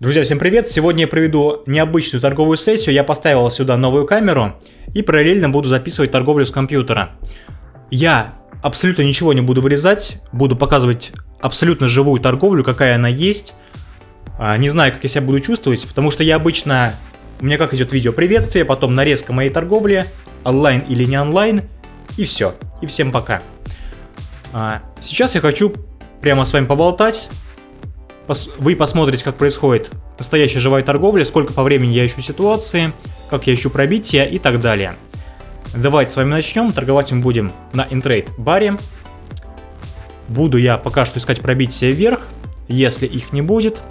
Друзья, всем привет! Сегодня я проведу необычную торговую сессию. Я поставил сюда новую камеру и параллельно буду записывать торговлю с компьютера. Я абсолютно ничего не буду вырезать, буду показывать абсолютно живую торговлю, какая она есть. А, не знаю, как я себя буду чувствовать, потому что я обычно... У меня как идет видео приветствие, потом нарезка моей торговли, онлайн или не онлайн, и все. И всем пока. А, сейчас я хочу прямо с вами поболтать вы посмотрите, как происходит настоящая живая торговля, сколько по времени я ищу ситуации, как я ищу пробития и так далее. Давайте с вами начнем. Торговать мы будем на интрейд баре. Буду я пока что искать пробития вверх. Если их не будет,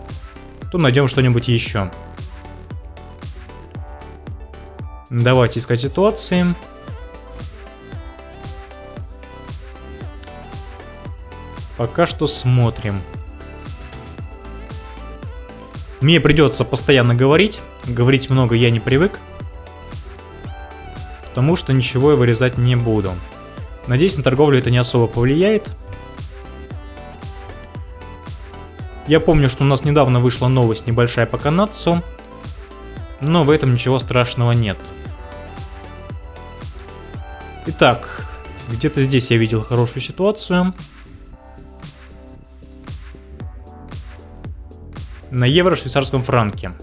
то найдем что-нибудь еще. Давайте искать ситуации. Пока что смотрим. Мне придется постоянно говорить. Говорить много я не привык. Потому что ничего я вырезать не буду. Надеюсь, на торговлю это не особо повлияет. Я помню, что у нас недавно вышла новость небольшая по канадцу. Но в этом ничего страшного нет. Итак, где-то здесь я видел хорошую ситуацию. На евро-швейцарском франке.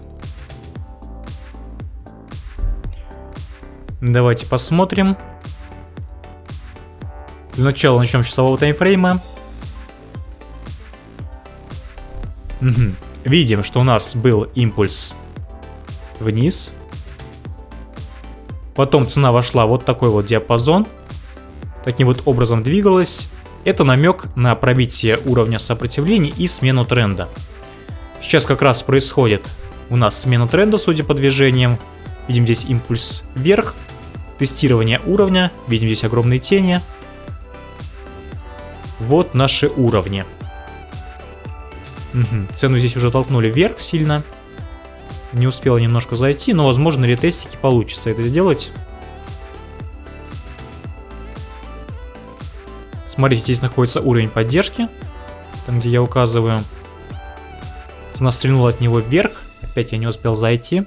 Давайте посмотрим. Для начала начнем с часового таймфрейма. Угу. Видим, что у нас был импульс вниз. Потом цена вошла вот такой вот диапазон. Таким вот образом двигалась. Это намек на пробитие уровня сопротивления и смену тренда. Сейчас как раз происходит у нас смена тренда, судя по движениям. Видим здесь импульс вверх, тестирование уровня, видим здесь огромные тени. Вот наши уровни. Угу. Цену здесь уже толкнули вверх сильно. Не успела немножко зайти, но возможно на ретестике получится это сделать. Смотрите, здесь находится уровень поддержки, там где я указываю. Цена стрельнула от него вверх. Опять я не успел зайти.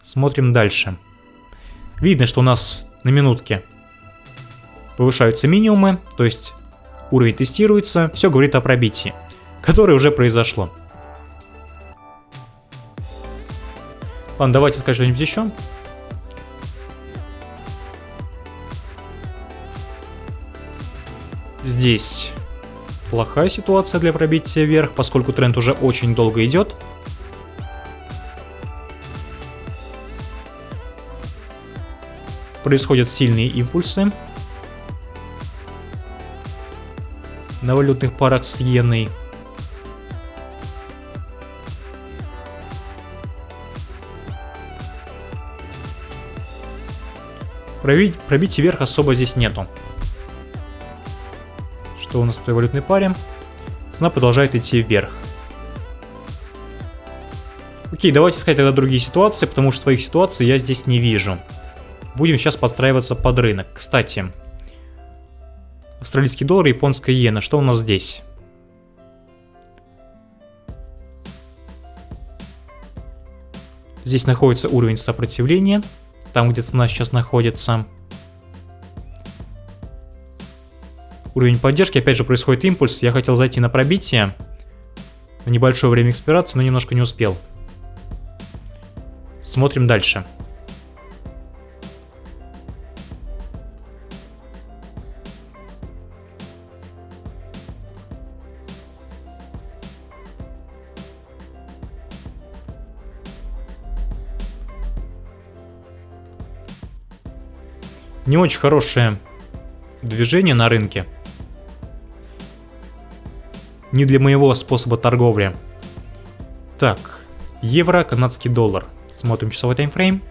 Смотрим дальше. Видно, что у нас на минутке повышаются минимумы, то есть уровень тестируется, все говорит о пробитии, которое уже произошло. Ладно, давайте скажем что-нибудь еще. Здесь Плохая ситуация для пробития вверх, поскольку тренд уже очень долго идет. Происходят сильные импульсы. На валютных парах с иеной. Пробить, пробить вверх особо здесь нету у нас в той валютной паре. Цена продолжает идти вверх. Окей, давайте искать тогда другие ситуации, потому что своих ситуаций я здесь не вижу. Будем сейчас подстраиваться под рынок. Кстати, австралийский доллар, японская иена. Что у нас здесь? Здесь находится уровень сопротивления, там где цена сейчас находится. Уровень поддержки. Опять же происходит импульс. Я хотел зайти на пробитие. На небольшое время экспирации, но немножко не успел. Смотрим дальше. Не очень хорошее движение на рынке не для моего способа торговли. Так, евро, канадский доллар. Смотрим часовой таймфрейм.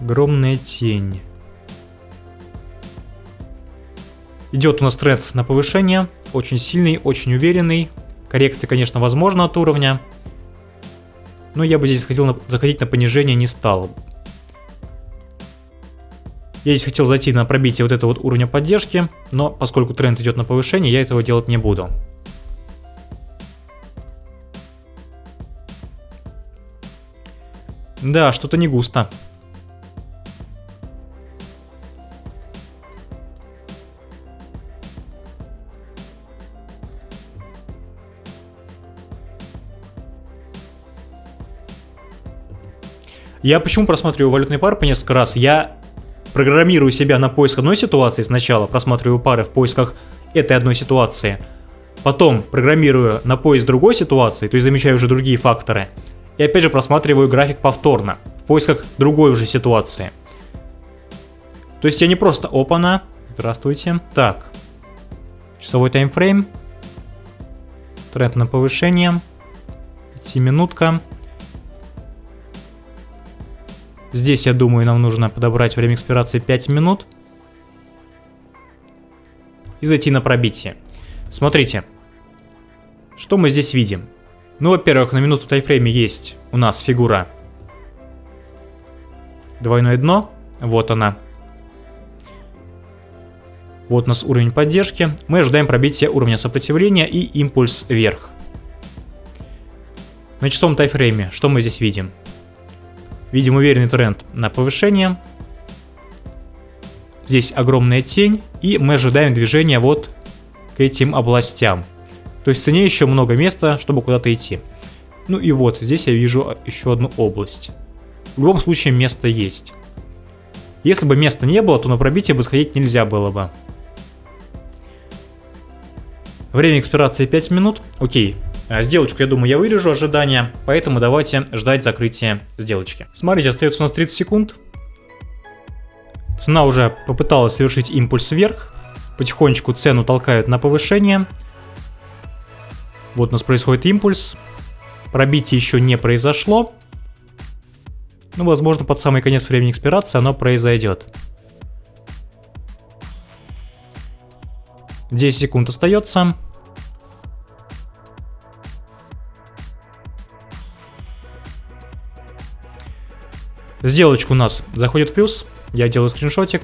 Огромная тень. Идет у нас тренд на повышение. Очень сильный, очень уверенный. Коррекция, конечно, возможна от уровня. Но я бы здесь хотел заходить на понижение не стал. Я здесь хотел зайти на пробитие вот этого вот уровня поддержки, но поскольку тренд идет на повышение, я этого делать не буду. Да, что-то не густо. Я почему просматриваю валютные пары по несколько раз? Я программирую себя на поиск одной ситуации сначала, просматриваю пары в поисках этой одной ситуации. Потом программирую на поиск другой ситуации, то есть замечаю уже другие факторы. И опять же просматриваю график повторно, в поисках другой уже ситуации. То есть я не просто опана. Здравствуйте. Так. Часовой таймфрейм. Тренд на повышение. 7 минутка. Здесь, я думаю, нам нужно подобрать время экспирации 5 минут. И зайти на пробитие. Смотрите. Что мы здесь видим? Ну, во-первых, на минуту тайфрейме есть у нас фигура. Двойное дно. Вот она. Вот у нас уровень поддержки. Мы ожидаем пробития уровня сопротивления и импульс вверх. На часовом тайфрейме что мы здесь видим? Видим уверенный тренд на повышение. Здесь огромная тень, и мы ожидаем движения вот к этим областям. То есть в цене еще много места, чтобы куда-то идти. Ну и вот, здесь я вижу еще одну область. В любом случае место есть. Если бы места не было, то на пробитие бы сходить нельзя было бы. Время экспирации 5 минут. Окей, сделочку, я думаю, я вырежу ожидания, поэтому давайте ждать закрытия сделочки. Смотрите, остается у нас 30 секунд. Цена уже попыталась совершить импульс вверх. Потихонечку цену толкают на повышение. Вот у нас происходит импульс. Пробитие еще не произошло. Ну, возможно, под самый конец времени экспирации оно произойдет. 10 секунд остается. Сделочка у нас заходит в плюс. Я делаю скриншотик.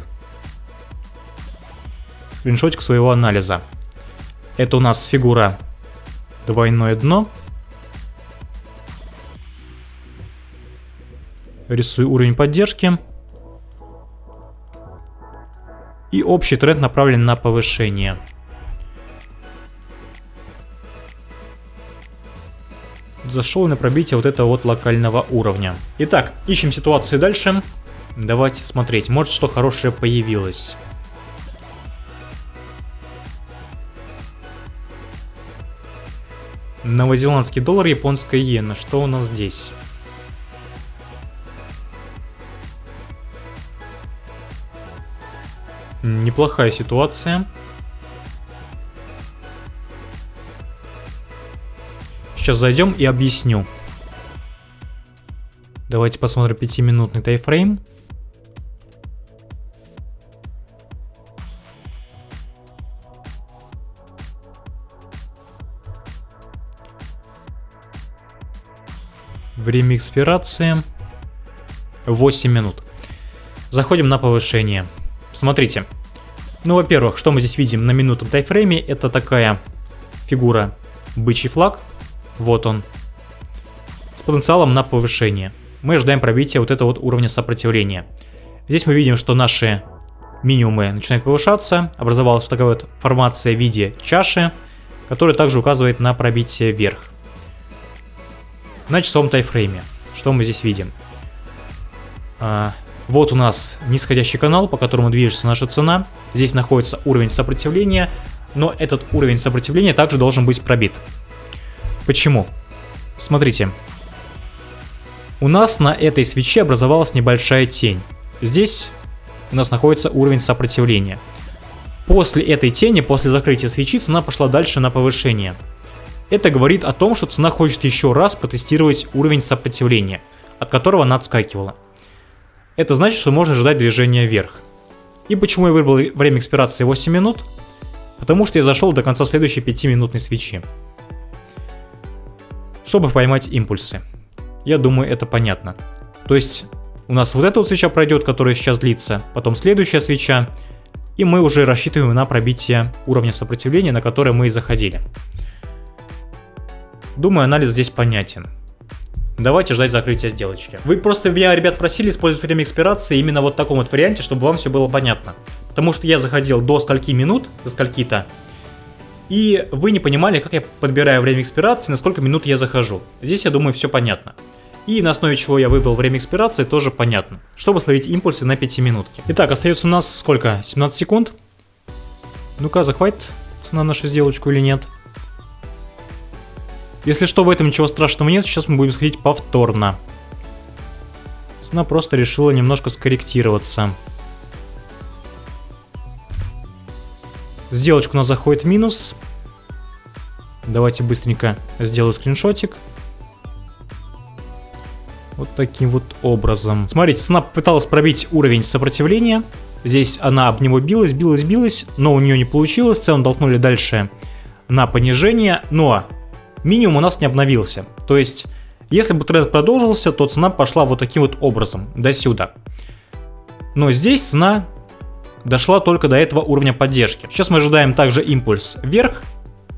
Скриншотик своего анализа. Это у нас фигура двойное дно. Рисую уровень поддержки. И общий тренд направлен на повышение. Зашел на пробитие вот этого вот локального уровня. Итак, ищем ситуацию дальше. Давайте смотреть, может что хорошее появилось. Новозеландский доллар, японская иена. Что у нас здесь? Неплохая ситуация. Сейчас зайдем и объясню. Давайте посмотрим 5-минутный тайфрейм. Время экспирации 8 минут. Заходим на повышение. Смотрите. Ну, во-первых, что мы здесь видим на минутном тайфрейме, это такая фигура бычий флаг, вот он. С потенциалом на повышение. Мы ожидаем пробития вот этого вот уровня сопротивления. Здесь мы видим, что наши минимумы начинают повышаться. Образовалась вот такая вот формация в виде чаши, которая также указывает на пробитие вверх. На часовом тайфрейме. Что мы здесь видим? А, вот у нас нисходящий канал, по которому движется наша цена. Здесь находится уровень сопротивления, но этот уровень сопротивления также должен быть пробит. Почему? Смотрите. У нас на этой свече образовалась небольшая тень. Здесь у нас находится уровень сопротивления. После этой тени, после закрытия свечи, цена пошла дальше на повышение. Это говорит о том, что цена хочет еще раз потестировать уровень сопротивления, от которого она отскакивала. Это значит, что можно ожидать движения вверх. И почему я выбрал время экспирации 8 минут? Потому что я зашел до конца следующей 5-минутной свечи чтобы поймать импульсы. Я думаю, это понятно. То есть у нас вот эта вот свеча пройдет, которая сейчас длится, потом следующая свеча, и мы уже рассчитываем на пробитие уровня сопротивления, на которое мы и заходили. Думаю, анализ здесь понятен. давайте ждать закрытия сделочки. Вы просто меня, ребят, просили использовать время экспирации именно вот в таком вот варианте, чтобы вам все было понятно. Потому что я заходил до скольки минут, до скольки-то, и вы не понимали, как я подбираю время экспирации, на сколько минут я захожу. Здесь, я думаю, все понятно. И на основе чего я выбрал время экспирации, тоже понятно. Чтобы словить импульсы на 5 минутки. Итак, остается у нас сколько? 17 секунд. Ну-ка, захватит цена нашу сделочку или нет? Если что, в этом ничего страшного нет, сейчас мы будем сходить повторно. Цена просто решила немножко скорректироваться. Сделочка у нас заходит в минус. Давайте быстренько сделаю скриншотик. Вот таким вот образом. Смотрите, цена пыталась пробить уровень сопротивления. Здесь она об него билась, билась, билась, но у нее не получилось. Цену толкнули дальше на понижение, но минимум у нас не обновился. То есть, если бы тренд продолжился, то цена пошла вот таким вот образом, до сюда. Но здесь цена дошла только до этого уровня поддержки. Сейчас мы ожидаем также импульс вверх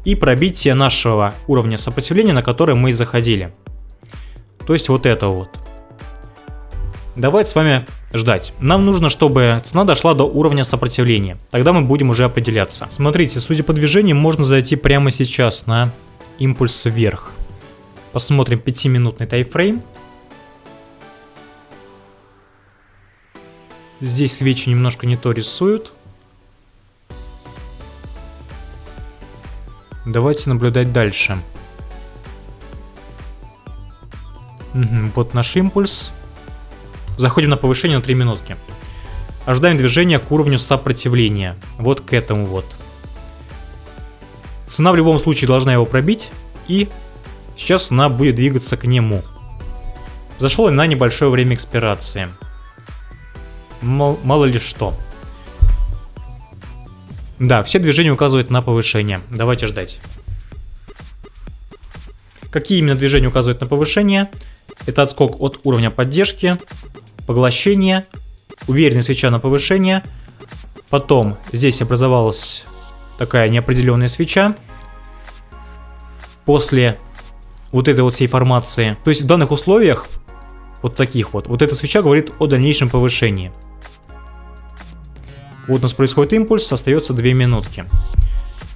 и пробитие нашего уровня сопротивления, на который мы заходили. То есть вот это вот. Давайте с вами ждать. Нам нужно, чтобы цена дошла до уровня сопротивления. Тогда мы будем уже определяться. Смотрите, судя по движению, можно зайти прямо сейчас на импульс вверх. Посмотрим 5-минутный тайфрейм. Здесь свечи немножко не то рисуют. Давайте наблюдать дальше. Угу, вот наш импульс. Заходим на повышение на 3 минутки. Ожидаем движения к уровню сопротивления. Вот к этому вот. Цена в любом случае должна его пробить. И сейчас она будет двигаться к нему. Зашел на небольшое время экспирации. Мало ли что. Да, все движения указывают на повышение. Давайте ждать. Какие именно движения указывают на повышение? Это отскок от уровня поддержки, поглощение, уверенная свеча на повышение. Потом здесь образовалась такая неопределенная свеча. После вот этой вот всей формации. То есть в данных условиях, вот таких вот, вот эта свеча говорит о дальнейшем повышении. Вот у нас происходит импульс, остается 2 минутки.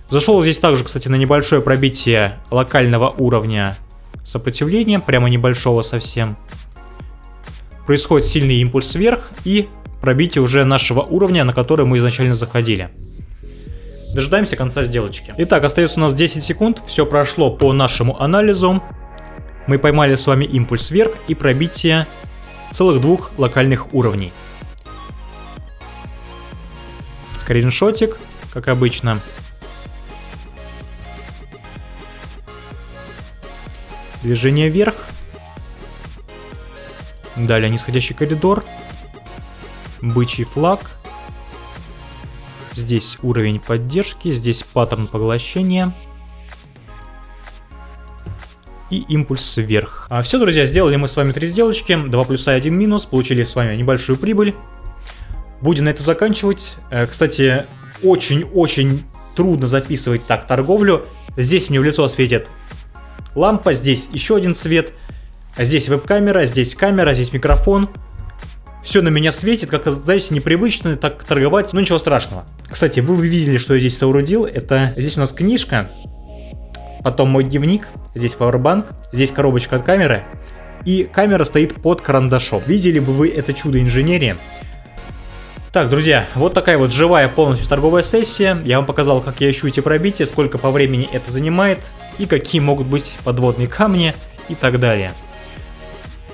Зашел здесь также, кстати, на небольшое пробитие локального уровня сопротивления, прямо небольшого совсем. Происходит сильный импульс вверх и пробитие уже нашего уровня, на который мы изначально заходили. Дожидаемся конца сделочки. Итак, остается у нас 10 секунд, все прошло по нашему анализу. Мы поймали с вами импульс вверх и пробитие целых двух локальных уровней. Скриншотик, как обычно. Движение вверх. Далее нисходящий коридор. Бычий флаг. Здесь уровень поддержки, здесь паттерн поглощения. И импульс вверх. А все, друзья, сделали мы с вами три сделочки. Два плюса и один минус. Получили с вами небольшую прибыль. Будем на этом заканчивать. Э, кстати, очень-очень трудно записывать так торговлю. Здесь мне в лицо светит лампа, здесь еще один свет. Здесь веб-камера, здесь камера, здесь микрофон. Все на меня светит, как-то, знаете, непривычно так торговать, но ничего страшного. Кстати, вы видели, что я здесь соорудил. Это здесь у нас книжка, потом мой дневник, здесь пауэрбанк, здесь коробочка от камеры. И камера стоит под карандашом. Видели бы вы это чудо инженерии? Так, друзья, вот такая вот живая полностью торговая сессия. Я вам показал, как я ищу эти пробития, сколько по времени это занимает, и какие могут быть подводные камни и так далее.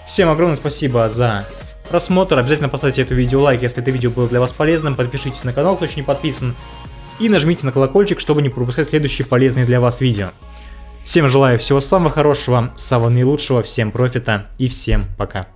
Всем огромное спасибо за просмотр. Обязательно поставьте это видео лайк, если это видео было для вас полезным. Подпишитесь на канал, кто еще не подписан. И нажмите на колокольчик, чтобы не пропускать следующие полезные для вас видео. Всем желаю всего самого хорошего, самого наилучшего, всем профита и всем пока.